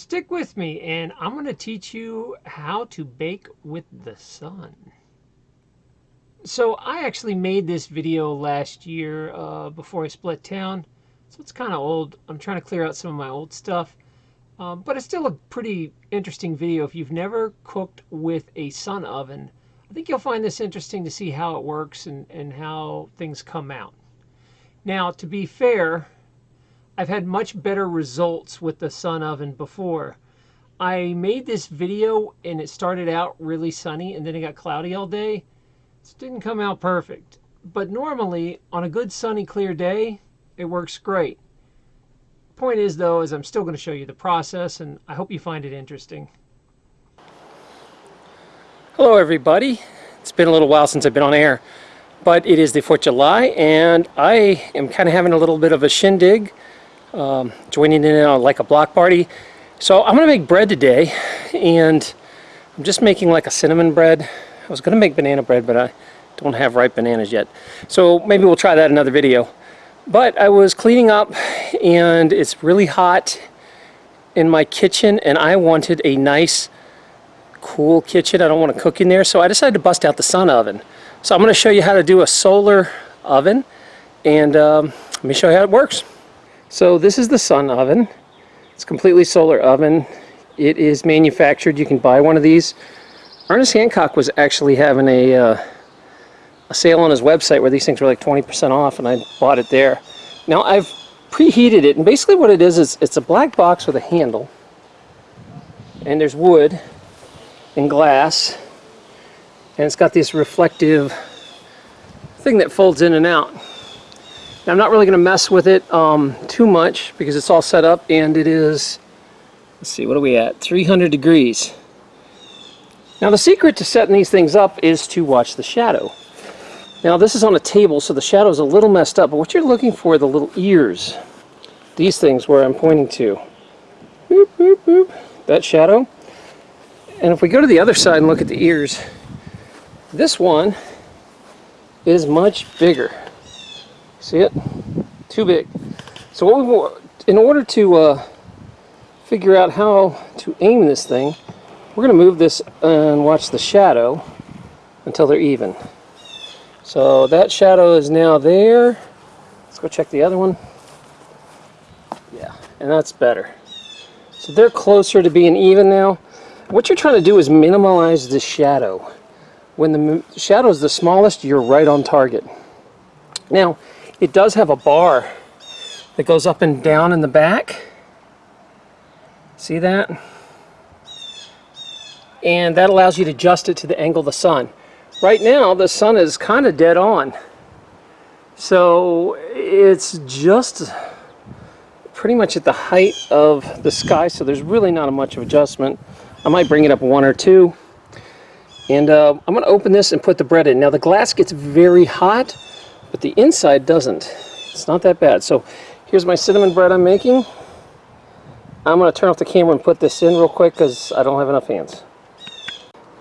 Stick with me and I'm going to teach you how to bake with the sun. So I actually made this video last year uh, before I split town. So it's kind of old. I'm trying to clear out some of my old stuff. Um, but it's still a pretty interesting video. If you've never cooked with a sun oven, I think you'll find this interesting to see how it works and, and how things come out. Now, to be fair, I've had much better results with the sun oven before. I made this video and it started out really sunny and then it got cloudy all day. It didn't come out perfect. But normally, on a good sunny clear day, it works great. Point is though, is I'm still going to show you the process and I hope you find it interesting. Hello everybody. It's been a little while since I've been on air, but it is the 4th of July and I am kind of having a little bit of a shindig um, joining in on like a block party. So I'm to make bread today and I'm just making like a cinnamon bread. I was to make banana bread but I don't have ripe bananas yet. So maybe we'll try that in another video. But I was cleaning up and it's really hot in my kitchen and I wanted a nice cool kitchen. I don't want to cook in there so I decided to bust out the sun oven. So I'm going to show you how to do a solar oven and um, let me show you how it works. So this is the sun oven. It's completely solar oven. It is manufactured. You can buy one of these. Ernest Hancock was actually having a, uh, a sale on his website where these things were like 20% off and I bought it there. Now I've preheated it and basically what it is is it's a black box with a handle and there's wood and glass and it's got this reflective thing that folds in and out. Now, I'm not really going to mess with it um, too much because it's all set up and it is, let's see, what are we at? 300 degrees. Now the secret to setting these things up is to watch the shadow. Now this is on a table so the shadow is a little messed up, but what you're looking for are the little ears. These things where I'm pointing to. Boop, boop, boop. That shadow. And if we go to the other side and look at the ears, this one is much bigger. See it? Too big. So what we want, in order to uh, figure out how to aim this thing, we're going to move this and watch the shadow until they're even. So that shadow is now there. Let's go check the other one. Yeah, and that's better. So they're closer to being even now. What you're trying to do is minimize the shadow. When the shadow is the smallest, you're right on target. Now, it does have a bar that goes up and down in the back. See that? And that allows you to adjust it to the angle of the sun. Right now, the sun is kind of dead on. So it's just pretty much at the height of the sky, so there's really not a much of adjustment. I might bring it up one or two. And uh, I'm going to open this and put the bread in. Now the glass gets very hot, but the inside doesn't. It's not that bad. So here's my cinnamon bread I'm making. I'm going to turn off the camera and put this in real quick because I don't have enough hands.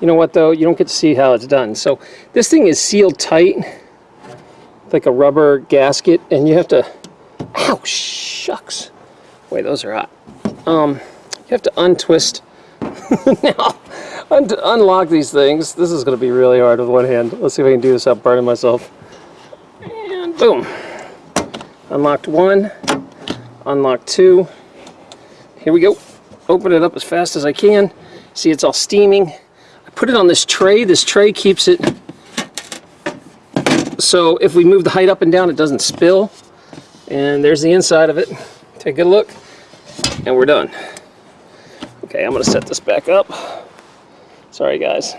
You know what though? You don't get to see how it's done. So this thing is sealed tight like a rubber gasket and you have to ow shucks wait those are hot um you have to untwist now un unlock these things this is going to be really hard with one hand let's see if I can do this without burning myself Boom. Unlocked one. Unlocked two. Here we go. Open it up as fast as I can. See, it's all steaming. I put it on this tray. This tray keeps it so if we move the height up and down, it doesn't spill. And there's the inside of it. Take a look. And we're done. Okay, I'm going to set this back up. Sorry, guys.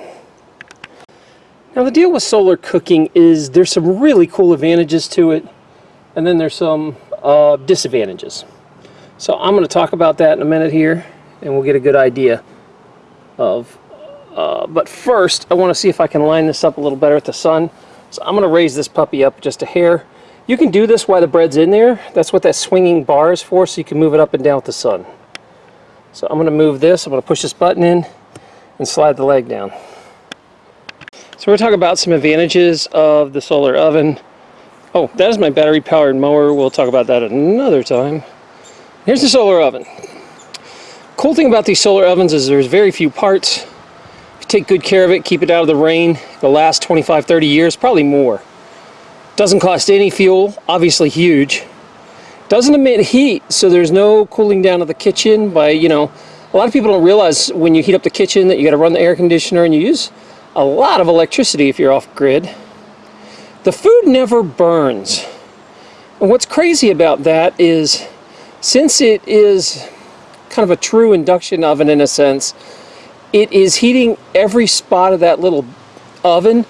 Now the deal with solar cooking is there's some really cool advantages to it and then there's some uh, disadvantages. So I'm going to talk about that in a minute here and we'll get a good idea of uh, but first I want to see if I can line this up a little better with the sun. So I'm going to raise this puppy up just a hair. You can do this while the bread's in there. That's what that swinging bar is for so you can move it up and down with the sun. So I'm going to move this. I'm going to push this button in and slide the leg down. So we're talking about some advantages of the solar oven. Oh, that is my battery powered mower. We'll talk about that another time. Here's the solar oven. cool thing about these solar ovens is there's very few parts. Take good care of it, keep it out of the rain, it'll last 25, 30 years, probably more. Doesn't cost any fuel, obviously huge. Doesn't emit heat, so there's no cooling down of the kitchen by, you know, a lot of people don't realize when you heat up the kitchen that you got to run the air conditioner and you use a lot of electricity if you're off grid. The food never burns. And what's crazy about that is since it is kind of a true induction oven in a sense, it is heating every spot of that little oven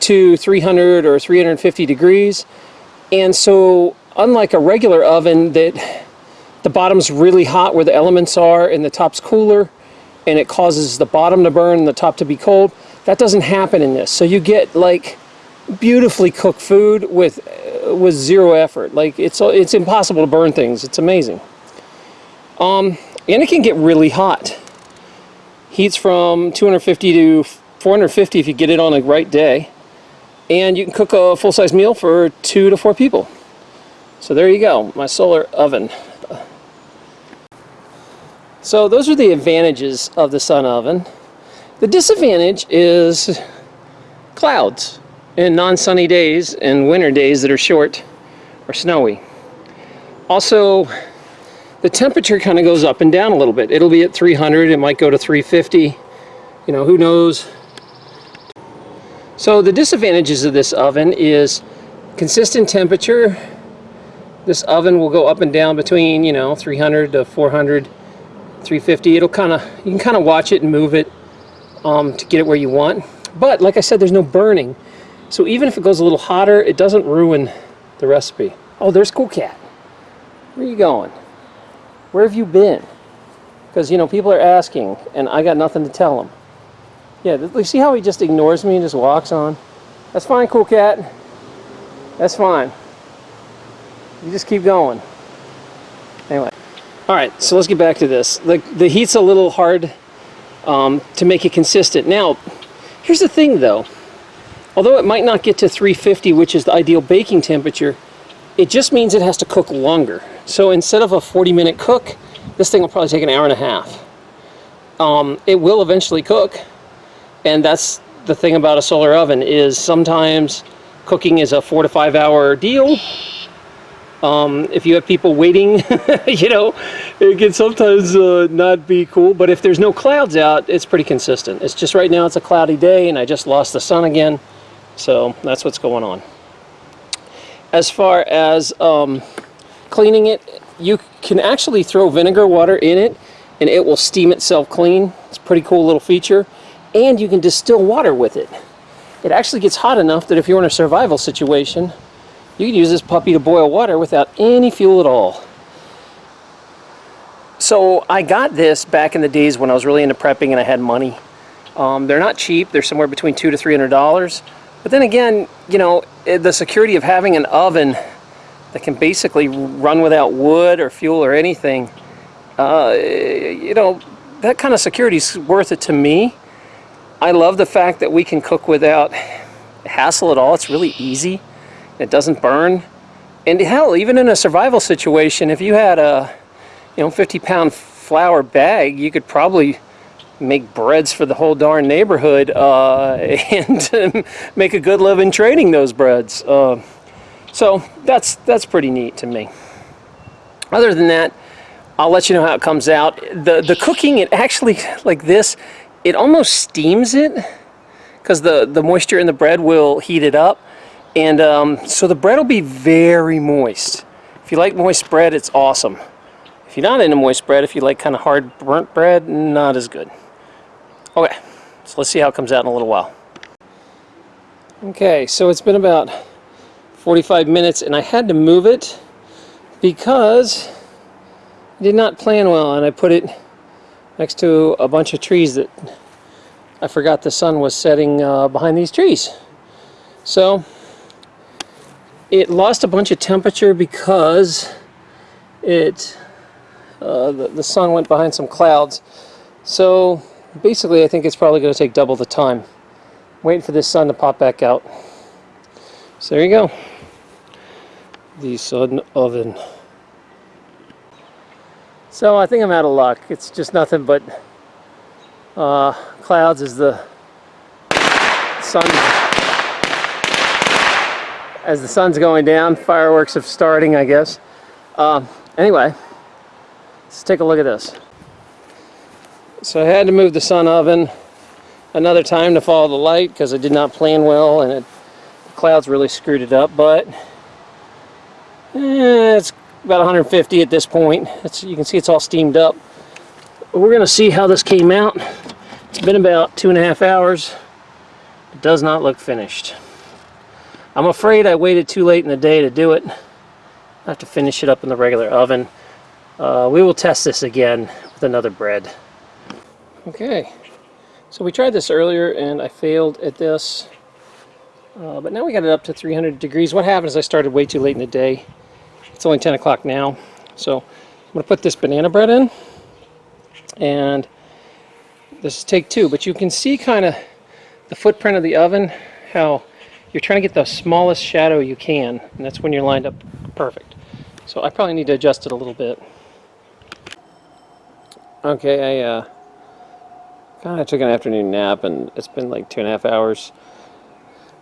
to 300 or 350 degrees. And so unlike a regular oven that the bottom's really hot where the elements are and the top's cooler and it causes the bottom to burn and the top to be cold. That doesn't happen in this. So you get like beautifully cooked food with uh, with zero effort. Like it's it's impossible to burn things. It's amazing. Um, and it can get really hot. Heats from 250 to 450 if you get it on a right day. And you can cook a full-size meal for two to four people. So there you go, my solar oven. So those are the advantages of the sun oven. The disadvantage is clouds and non-sunny days and winter days that are short or snowy. Also, the temperature kind of goes up and down a little bit. It'll be at 300, it might go to 350, you know, who knows. So the disadvantages of this oven is consistent temperature. This oven will go up and down between, you know, 300 to 400 350 it'll kind of you can kind of watch it and move it um, to get it where you want. But like I said there's no burning. So even if it goes a little hotter it doesn't ruin the recipe. Oh there's cool cat. Where are you going? Where have you been? Because you know people are asking and I got nothing to tell them yeah see how he just ignores me and just walks on? That's fine cool cat. That's fine. You just keep going. Anyway. All right, so let's get back to this. The, the heat's a little hard um, to make it consistent. Now, here's the thing though. Although it might not get to 350, which is the ideal baking temperature, it just means it has to cook longer. So instead of a 40 minute cook, this thing will probably take an hour and a half. Um, it will eventually cook, and that's the thing about a solar oven is sometimes cooking is a four to five hour deal um, if you have people waiting, you know, it can sometimes uh, not be cool. But if there's no clouds out, it's pretty consistent. It's just right now it's a cloudy day and I just lost the sun again. So that's what's going on. As far as um, cleaning it, you can actually throw vinegar water in it and it will steam itself clean. It's a pretty cool little feature. And you can distill water with it. It actually gets hot enough that if you're in a survival situation, you can use this puppy to boil water without any fuel at all. So I got this back in the days when I was really into prepping and I had money. Um, they're not cheap. They're somewhere between two to three hundred dollars. But then again, you know, eh, the security of having an oven that can basically run without wood or fuel or anything, uh, you know, that kind of security is worth it to me. I love the fact that we can cook without hassle at all. It's really easy. It doesn't burn. And hell, even in a survival situation, if you had a, you know, 50 pound flour bag, you could probably make breads for the whole darn neighborhood uh, and make a good living trading those breads. Uh, so that's that's pretty neat to me. Other than that, I'll let you know how it comes out. The the cooking, it actually like this, it almost steams it because the the moisture in the bread will heat it up. And um, so the bread will be very moist. If you like moist bread, it's awesome. If you're not into moist bread, if you like kind of hard burnt bread, not as good. Okay, so let's see how it comes out in a little while. Okay, so it's been about 45 minutes and I had to move it because I did not plan well and I put it next to a bunch of trees that I forgot the sun was setting uh, behind these trees. So it lost a bunch of temperature because it uh, the, the sun went behind some clouds. So basically I think it's probably going to take double the time. Waiting for this sun to pop back out. So there you go. The sun oven. So I think I'm out of luck. It's just nothing but uh, clouds as the sun as the sun's going down. Fireworks are starting, I guess. Um, anyway, let's take a look at this. So I had to move the sun oven another time to follow the light because I did not plan well and it, the clouds really screwed it up. But eh, it's about 150 at this point. It's, you can see it's all steamed up. We're going to see how this came out. It's been about two and a half hours. It does not look finished. I'm afraid I waited too late in the day to do it. I have to finish it up in the regular oven. Uh, we will test this again with another bread. Okay, so we tried this earlier and I failed at this. Uh, but now we got it up to 300 degrees. What happened is I started way too late in the day. It's only 10 o'clock now. So I'm going to put this banana bread in. And this is take two. But you can see kind of the footprint of the oven, how you're trying to get the smallest shadow you can. And that's when you're lined up perfect. So I probably need to adjust it a little bit. Okay, I uh, kind of took an afternoon nap and it's been like two and a half hours.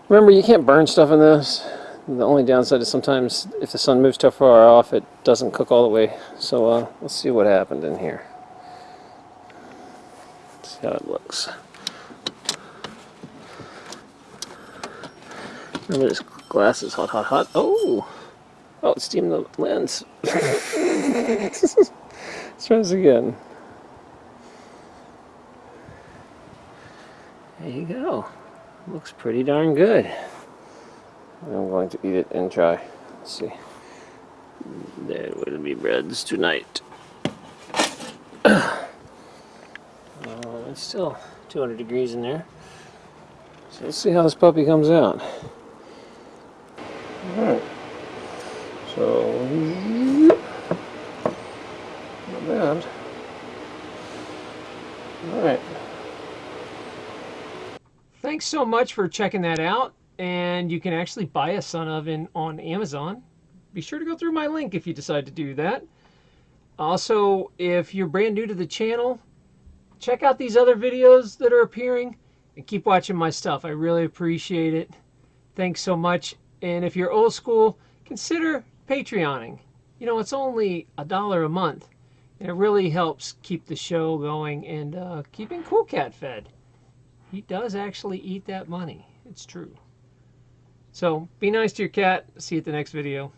Remember, you can't burn stuff in this. The only downside is sometimes if the sun moves too far off, it doesn't cook all the way. So uh, let's see what happened in here. Let's see how it looks. Remember this glass is hot, hot, hot. Oh! Oh, it's steamed the lens. Let's try this again. There you go. Looks pretty darn good. I'm going to eat it and try. Let's see. There will be breads tonight. oh, it's still 200 degrees in there. So let's see how this puppy comes out. Alright. So, not bad. Alright. Thanks so much for checking that out and you can actually buy a sun oven on Amazon. Be sure to go through my link if you decide to do that. Also, if you're brand new to the channel, check out these other videos that are appearing and keep watching my stuff. I really appreciate it. Thanks so much. And if you're old school, consider Patreoning. You know, it's only a dollar a month. And it really helps keep the show going and uh, keeping Cool Cat fed. He does actually eat that money. It's true. So be nice to your cat. See you at the next video.